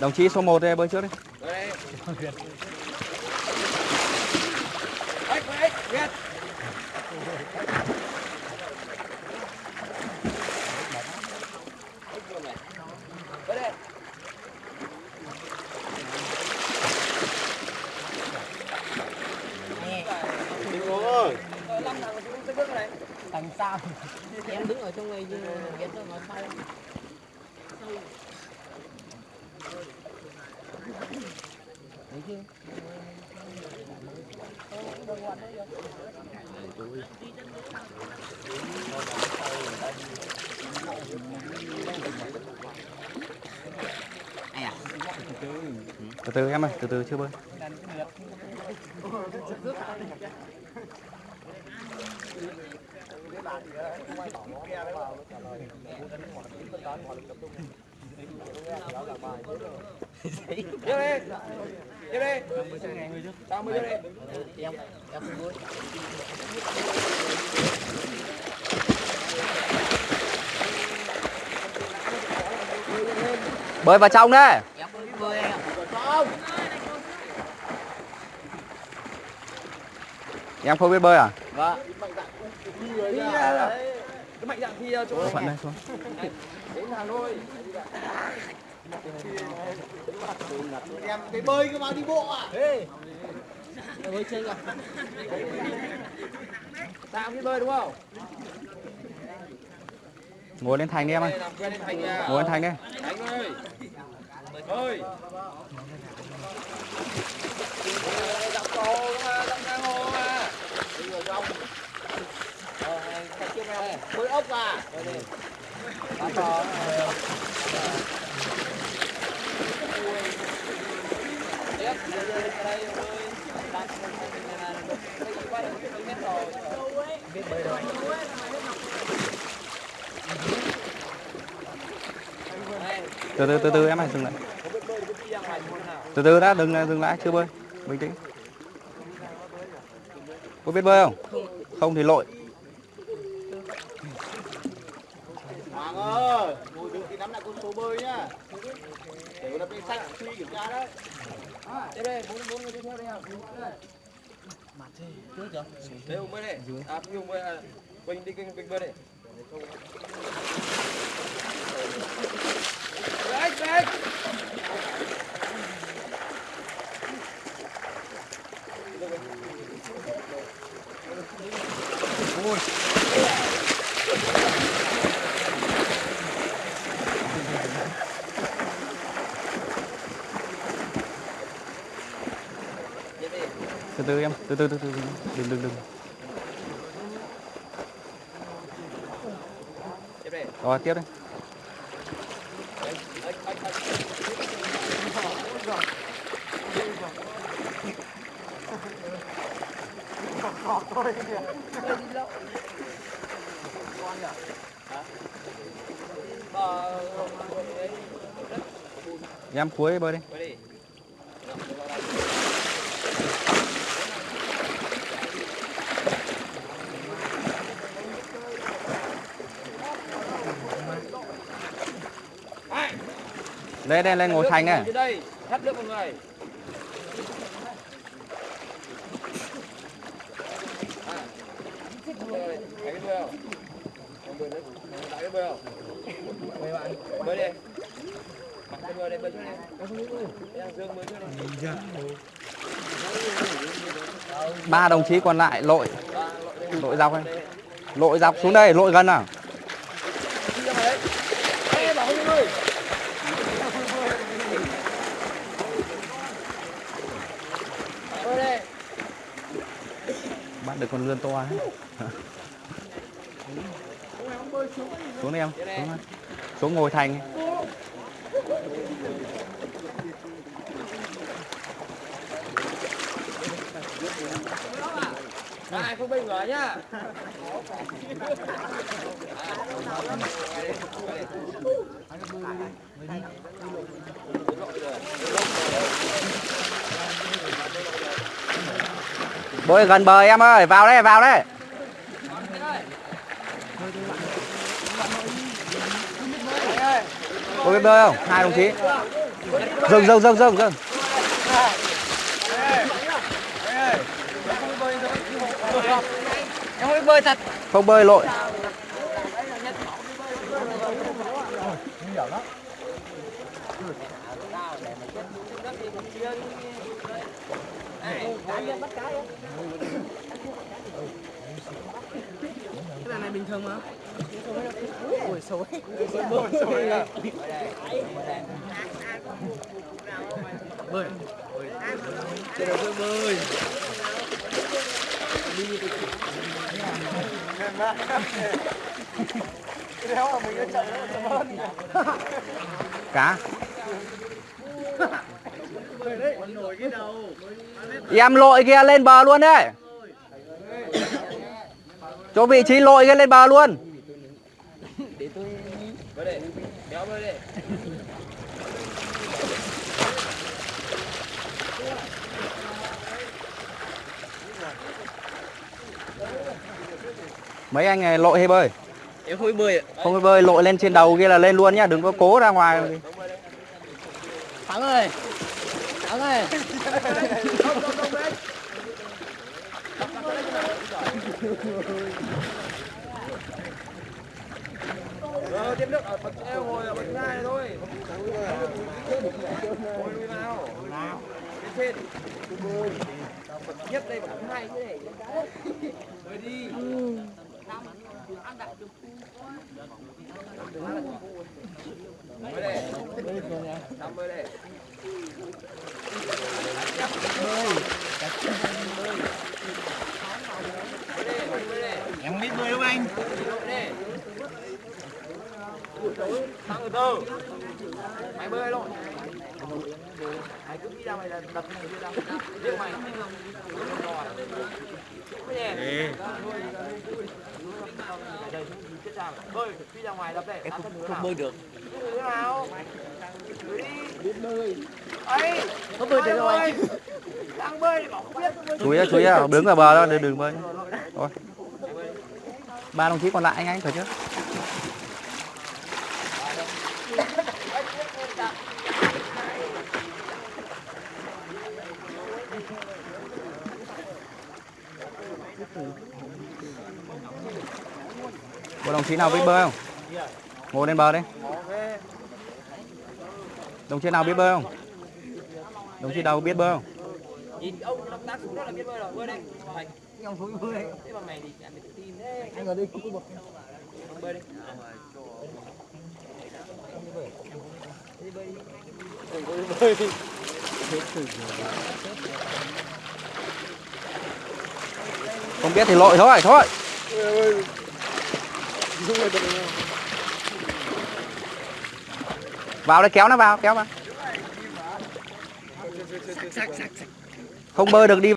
Đồng chí số 1 đây bơi trước đi. Tầng sao? Em đứng ở trong này nhưng em nó nói sai. Thấy chưa? Từ từ em ơi, từ từ chưa bơi. Tiếp đi. Tiếp đi. Tao mới tiếp đi. Em em không vui. Bơi vào trong đấy. Em không biết bơi à? Vâng. Đi ra. Cái mạnh dạn thi ờ, chỗ Phận đây xuống. đến Hà Nội. em cái bơi cơ mà đi bộ à Bơi chơi rồi. Tao biết bơi đúng không? Ngồi lên thành đi em ơi. Ngồi lên thành đi. Thành ơi. Ơi. Dọc hồ mà, giang hồ mà. Đi vào trong mười ốc à này. ốc à Cá to. Tiếp, đây. Đặt đây đây được mét rồi. Biết bơi rồi. Từ từ từ từ em hãy dừng lại. Từ từ đã, đừng dừng lại, chưa bơi. Bình tĩnh. Có biết bơi không? Không thì lội. Ơi ngồi đừng thì nắm lại con số bơi nhá để lập danh sách suy kiểm tra đấy Tiếp đây, bốn bốn người tiếp theo đây nào. Trước chưa? Đây Hùng bơi đây. À, Hùng bơi à. Quỳnh đi kênh Quỳnh bơi đây. Đấy, đấy. Tiếp đi. Từ từ em, từ từ từ từ. Đừng đừng đừng. Tiếp. Rồi tiếp đi. Em cuối bơi đi. Bơi đi. Đây đây lên ngồi thành này. Đây, thắt nước một người. Bơi, thấy cái bơi không? Em bơi đấy. Tại cái bơi không? Bơi bạn. Bơi đi. Mặc cái bơi đây, bơi trước đi. Em Dương bơi trước đi. Ba đồng chí còn lại lội, lội dọc này. Lội dọc xuống đây, lội gần nào. Đi ra ngoài đấy. Ê, bảo Hưng ơi. Bơi đây. Bắt được con lươn to ấy. Xuống đi em, xuống, đây. xuống ngồi thành. Ai không bình ngờ nhá. Bơi gần bờ em ơi, vào đây, vào đây. có biết bơi không? Hai đồng chí. Dừng dừng dừng dừng dừng em không biết bơi thật. Không bơi lội cái này bình thường mà. Ôi xấu bơi. Trên đầu tôi bơi. cá em lội kia lên bờ luôn đấy. Chỗ vị trí lội kia lên bờ luôn. Kéo mấy anh này lội hay bơi? Em không biết bơi ạ. Không biết bơi lội lên trên đầu kia là lên luôn nhá đừng có cố ra ngoài. Thắng Áo này. Không, không, bật eo ngồi bật ngay thôi. Ngồi nào. Đi. 50 đi. 50. Em biết bơi không anh? Đi. Sang tư. Mày bơi luôn. Mày cứ đi ra mày là đập mày đi ra ngoài đập đây Em không, không bơi được. Biết bơi. Ấy. Không bơi được rồi. Đang bơi thì bảo không biết chú ý chú ý đứng ở bờ đó đừng đừng bơi. Thôi. Ba đồng chí còn lại anh anh phải chứ có đồng chí nào biết bơi không? Ngồi lên bờ đi. Đồng chí nào biết bơi không? Đồng chí nào biết bơi không? Nhìn ông động tác xuống đó là biết bơi rồi, bơi em không biết bơi Thế mà mày thì tin thế. Anh ở đây cũng có Ông bơi đi không biết thì lội thôi thôi. Vào đây, kéo nó vào, kéo vào. Không bơi được đi